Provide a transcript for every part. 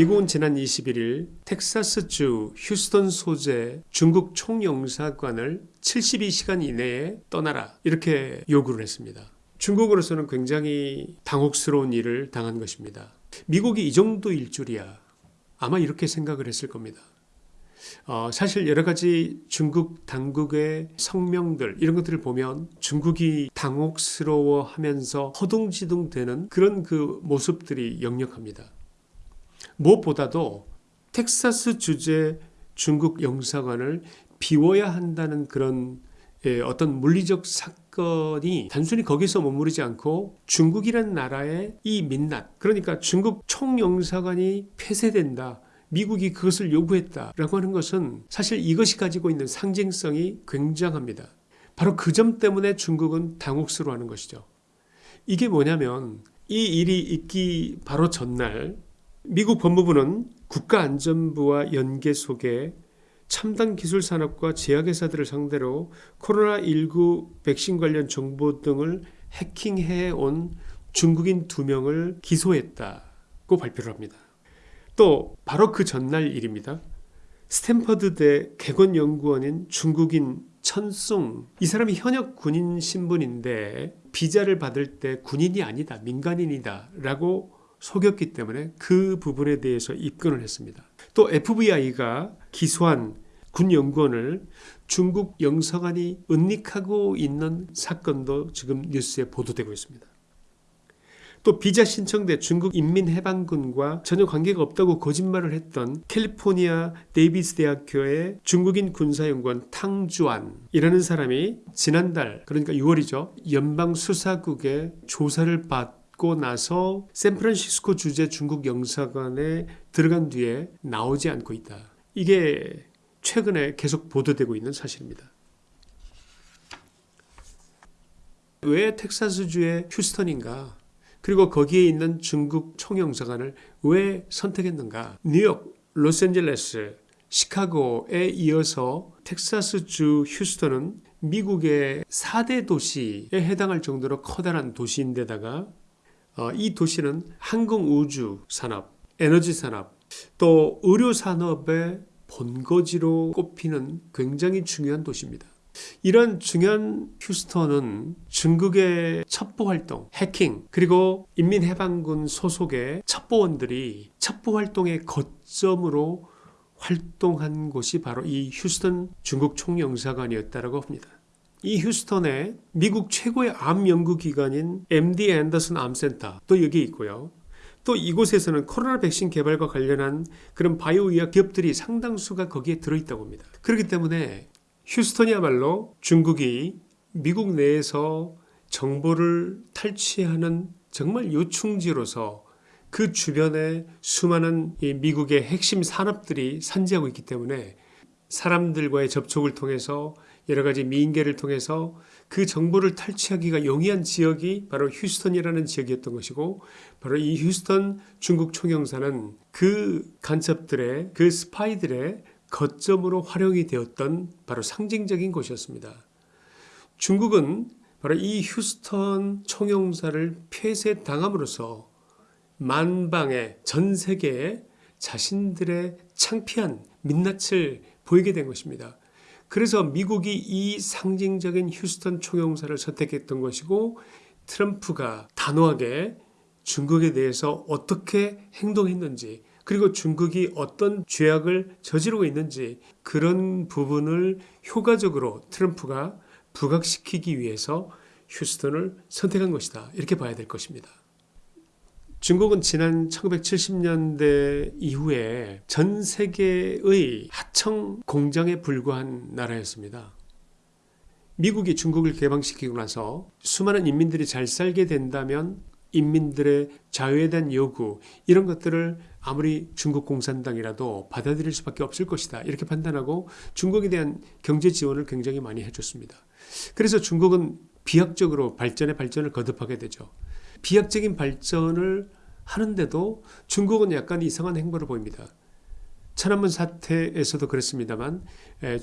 미국은 지난 21일 텍사스주 휴스턴 소재 중국 총영사관을 72시간 이내에 떠나라 이렇게 요구를 했습니다. 중국으로서는 굉장히 당혹스러운 일을 당한 것입니다. 미국이 이 정도일 줄이야 아마 이렇게 생각을 했을 겁니다. 어, 사실 여러 가지 중국 당국의 성명들 이런 것들을 보면 중국이 당혹스러워 하면서 허둥지둥 되는 그런 그 모습들이 역력합니다. 무엇보다도 텍사스 주재 중국 영사관을 비워야 한다는 그런 예, 어떤 물리적 사건이 단순히 거기서 머무르지 않고 중국이라는 나라의 이 민낯 그러니까 중국 총영사관이 폐쇄된다 미국이 그것을 요구했다라고 하는 것은 사실 이것이 가지고 있는 상징성이 굉장합니다. 바로 그 점 때문에 중국은 당혹스러워하는 것이죠. 이게 뭐냐면 이 일이 있기 바로 전날 미국 법무부는 국가안전부와 연계 속에 첨단 기술 산업과 제약회사들을 상대로 코로나19 백신 관련 정보 등을 해킹해 온 중국인 두 명을 기소했다고 발표를 합니다. 또 바로 그 전날 일입니다. 스탠퍼드대 개건연구원인 중국인 천송 이 사람이 현역 군인 신분인데 비자를 받을 때 군인이 아니다 민간인이다 라고 속였기 때문에 그 부분에 대해서 입건을 했습니다. 또 FBI가 기소한 군 연구원을 중국 영사관이 은닉하고 있는 사건도 지금 뉴스에 보도되고 있습니다. 또 비자 신청대 중국 인민해방군과 전혀 관계가 없다고 거짓말을 했던 캘리포니아 데이비스 대학교의 중국인 군사연구원 탕주안이라는 사람이 지난달 그러니까 6월이죠. 연방수사국의 조사를 받 고 나서 샌프란시스코 주재 중국 영사관에 들어간 뒤에 나오지 않고 있다. 이게 최근에 계속 보도되고 있는 사실입니다. 왜 텍사스주의 휴스턴인가? 그리고 거기에 있는 중국 총영사관을 왜 선택했는가? 뉴욕, 로스앤젤레스, 시카고에 이어서 텍사스주 휴스턴은 미국의 4대 도시에 해당할 정도로 커다란 도시인데다가 어, 이 도시는 항공우주 산업, 에너지 산업, 또 의료 산업의 본거지로 꼽히는 굉장히 중요한 도시입니다. 이런 중요한 휴스턴은 중국의 첩보 활동, 해킹, 그리고 인민해방군 소속의 첩보원들이 첩보 활동의 거점으로 활동한 곳이 바로 이 휴스턴 중국 총영사관이었다고 합니다. 이 휴스턴에 미국 최고의 암 연구기관인 MD 앤더슨 암센터 또 여기 있고요. 또 이곳에서는 코로나 백신 개발과 관련한 그런 바이오의학 기업들이 상당수가 거기에 들어있다고 합니다. 그렇기 때문에 휴스턴이야말로 중국이 미국 내에서 정보를 탈취하는 정말 요충지로서 그 주변에 수많은 미국의 핵심 산업들이 산지하고 있기 때문에 사람들과의 접촉을 통해서 여러 가지 미인계를 통해서 그 정보를 탈취하기가 용이한 지역이 바로 휴스턴이라는 지역이었던 것이고 바로 이 휴스턴 중국 총영사는 그 간첩들의 그 스파이들의 거점으로 활용이 되었던 바로 상징적인 곳이었습니다. 중국은 바로 이 휴스턴 총영사를 폐쇄당함으로써 만방의 전 세계에 자신들의 창피한 민낯을 보이게 된 것입니다. 그래서 미국이 이 상징적인 휴스턴 총영사를 선택했던 것이고 트럼프가 단호하게 중국에 대해서 어떻게 행동했는지 그리고 중국이 어떤 죄악을 저지르고 있는지 그런 부분을 효과적으로 트럼프가 부각시키기 위해서 휴스턴을 선택한 것이다. 이렇게 봐야 될 것입니다. 중국은 지난 1970년대 이후에 전 세계의 하청 공장에 불과한 나라였습니다. 미국이 중국을 개방시키고 나서 수많은 인민들이 잘 살게 된다면 인민들의 자유에 대한 요구 이런 것들을 아무리 중국 공산당이라도 받아들일 수밖에 없을 것이다 이렇게 판단하고 중국에 대한 경제 지원을 굉장히 많이 해줬습니다. 그래서 중국은 비약적으로 발전에 발전을 거듭하게 되죠. 비약적인 발전을 하는데도 중국은 약간 이상한 행보를 보입니다. 천안문 사태에서도 그랬습니다만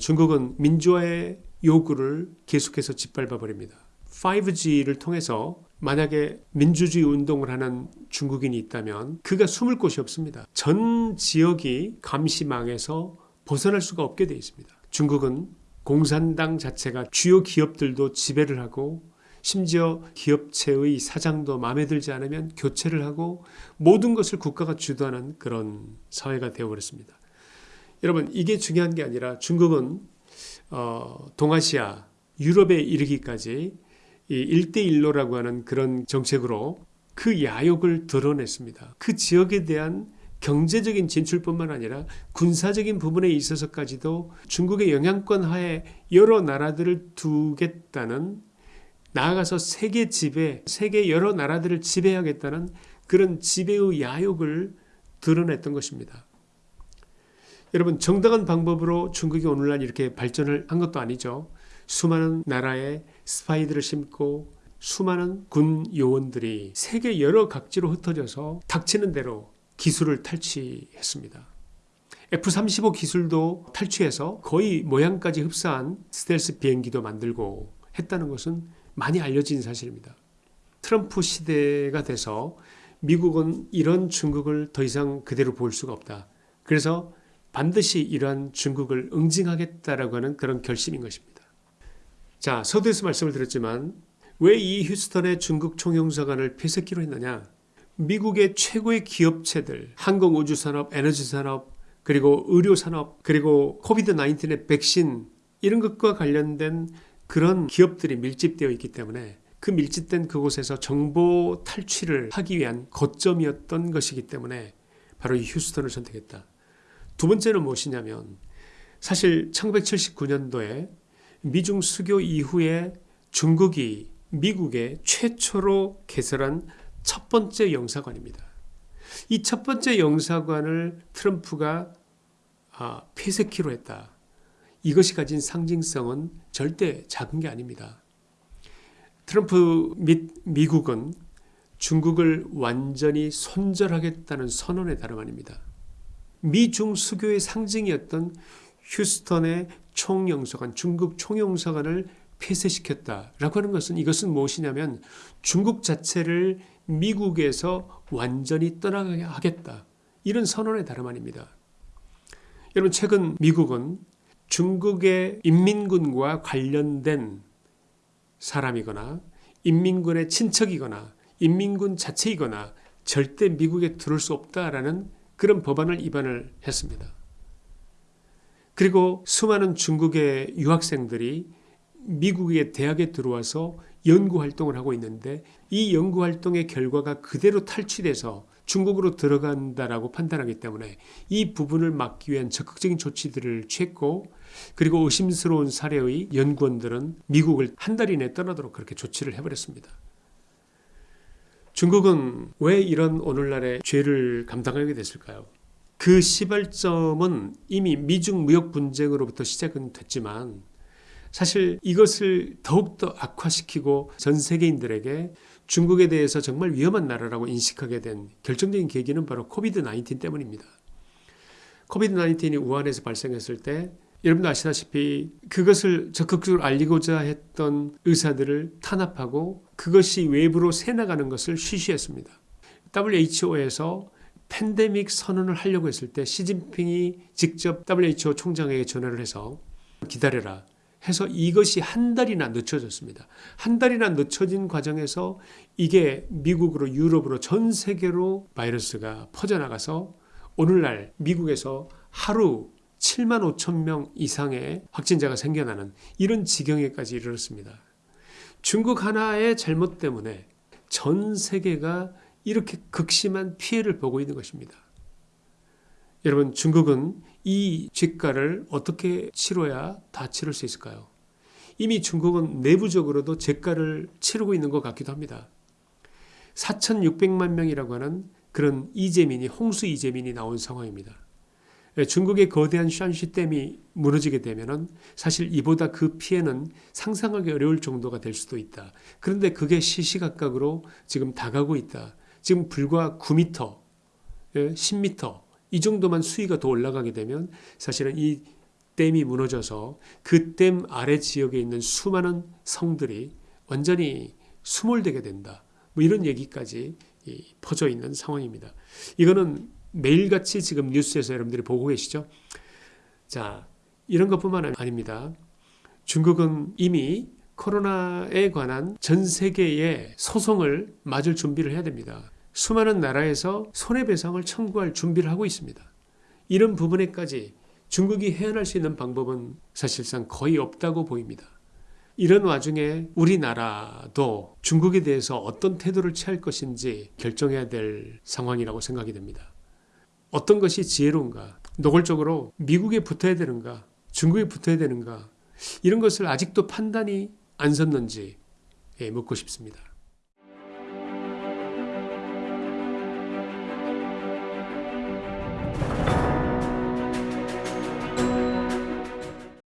중국은 민주화의 요구를 계속해서 짓밟아 버립니다. 5G를 통해서 만약에 민주주의 운동을 하는 중국인이 있다면 그가 숨을 곳이 없습니다. 전 지역이 감시망에서 벗어날 수가 없게 되어 있습니다. 중국은 공산당 자체가 주요 기업들도 지배를 하고 심지어 기업체의 사장도 마음에 들지 않으면 교체를 하고 모든 것을 국가가 주도하는 그런 사회가 되어버렸습니다. 여러분 이게 중요한 게 아니라 중국은 어, 동아시아, 유럽에 이르기까지 이 1대1로라고 하는 그런 정책으로 그 야욕을 드러냈습니다. 그 지역에 대한 경제적인 진출뿐만 아니라 군사적인 부분에 있어서까지도 중국의 영향권 하에 여러 나라들을 두겠다는 나아가서 세계 지배, 세계 여러 나라들을 지배하겠다는 그런 지배의 야욕을 드러냈던 것입니다. 여러분 정당한 방법으로 중국이 오늘날 이렇게 발전을 한 것도 아니죠. 수많은 나라에 스파이들을 심고 수많은 군 요원들이 세계 여러 각지로 흩어져서 닥치는 대로 기술을 탈취했습니다. F-35 기술도 탈취해서 거의 모양까지 흡사한 스텔스 비행기도 만들고 했다는 것은 많이 알려진 사실입니다. 트럼프 시대가 돼서 미국은 이런 중국을 더 이상 그대로 볼 수가 없다. 그래서 반드시 이러한 중국을 응징하겠다라고 하는 그런 결심인 것입니다. 자, 서두에서 말씀을 드렸지만 왜 이 휴스턴의 중국 총영사관을 폐쇄키로 했느냐? 미국의 최고의 기업체들, 항공우주산업, 에너지산업, 그리고 의료산업, 그리고 코비드 19의 백신 이런 것과 관련된 그런 기업들이 밀집되어 있기 때문에 그 밀집된 그곳에서 정보 탈취를 하기 위한 거점이었던 것이기 때문에 바로 이 휴스턴을 선택했다. 두 번째는 무엇이냐면 사실 1979년도에 미중 수교 이후에 중국이 미국에 최초로 개설한 첫 번째 영사관입니다. 이 첫 번째 영사관을 트럼프가 아, 폐쇄키로 했다. 이것이 가진 상징성은 절대 작은 게 아닙니다. 트럼프 및 미국은 중국을 완전히 손절하겠다는 선언에 다름 아닙니다. 미중 수교의 상징이었던 휴스턴의 총영사관, 중국 총영사관을 폐쇄시켰다라고 하는 것은 이것은 무엇이냐면 중국 자체를 미국에서 완전히 떠나게 하겠다. 이런 선언에 다름 아닙니다. 여러분 최근 미국은 중국의 인민군과 관련된 사람이거나 인민군의 친척이거나 인민군 자체이거나 절대 미국에 들어올 수 없다라는 그런 법안을 입안을 했습니다. 그리고 수많은 중국의 유학생들이 미국의 대학에 들어와서 연구 활동을 하고 있는데 이 연구 활동의 결과가 그대로 탈취돼서 중국으로 들어간다라고 판단하기 때문에 이 부분을 막기 위한 적극적인 조치들을 취했고 그리고 의심스러운 사례의 연구원들은 미국을 한 달 이내 떠나도록 그렇게 조치를 해버렸습니다. 중국은 왜 이런 오늘날의 죄를 감당하게 됐을까요? 그 시발점은 이미 미중 무역 분쟁으로부터 시작은 됐지만 사실 이것을 더욱더 악화시키고 전 세계인들에게 중국에 대해서 정말 위험한 나라라고 인식하게 된 결정적인 계기는 바로 COVID 19 때문입니다. COVID 19이 우한에서 발생했을 때 여러분도 아시다시피 그것을 적극적으로 알리고자 했던 의사들을 탄압하고 그것이 외부로 새나가는 것을 쉬쉬했습니다. WHO에서 팬데믹 선언을 하려고 했을 때 시진핑이 직접 WHO 총장에게 전화를 해서 기다려라 해서 이것이 한 달이나 늦춰졌습니다. 한 달이나 늦춰진 과정에서 이게 미국으로 유럽으로 전 세계로 바이러스가 퍼져나가서 오늘날 미국에서 하루 7만 5천 명 이상의 확진자가 생겨나는 이런 지경에까지 이르렀습니다. 중국 하나의 잘못 때문에 전 세계가 이렇게 극심한 피해를 보고 있는 것입니다. 여러분 중국은 이 죗가를 어떻게 치러야 다 치를 수 있을까요? 이미 중국은 내부적으로도 죗가를 치르고 있는 것 같기도 합니다. 4,600만 명이라고 하는 그런 이재민이 홍수 이재민이 나온 상황입니다. 예, 중국의 거대한 샨시 댐이 무너지게 되면 사실 이보다 그 피해는 상상하기 어려울 정도가 될 수도 있다. 그런데 그게 시시각각으로 지금 다가고 있다. 지금 불과 9m, 10m 이 정도만 수위가 더 올라가게 되면 사실은 이 댐이 무너져서 그 댐 아래 지역에 있는 수많은 성들이 완전히 수몰되게 된다. 뭐 이런 얘기까지 이 퍼져 있는 상황입니다. 이거는 매일같이 지금 뉴스에서 여러분들이 보고 계시죠? 자, 이런 것뿐만 아닙니다. 중국은 이미 코로나에 관한 전 세계의 소송을 맞을 준비를 해야 됩니다. 수많은 나라에서 손해배상을 청구할 준비를 하고 있습니다. 이런 부분에까지 중국이 해안할 수 있는 방법은 사실상 거의 없다고 보입니다. 이런 와중에 우리나라도 중국에 대해서 어떤 태도를 취할 것인지 결정해야 될 상황이라고 생각이 됩니다. 어떤 것이 지혜로운가? 노골적으로 미국에 붙어야 되는가? 중국에 붙어야 되는가? 이런 것을 아직도 판단이 안 섰는지 예, 묻고 싶습니다.